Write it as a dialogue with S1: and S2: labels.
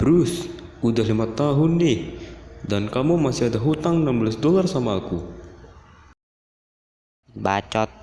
S1: Bruce, udah lima tahun nih, dan kamu masih ada hutang 16 dolar sama aku.
S2: Bacot.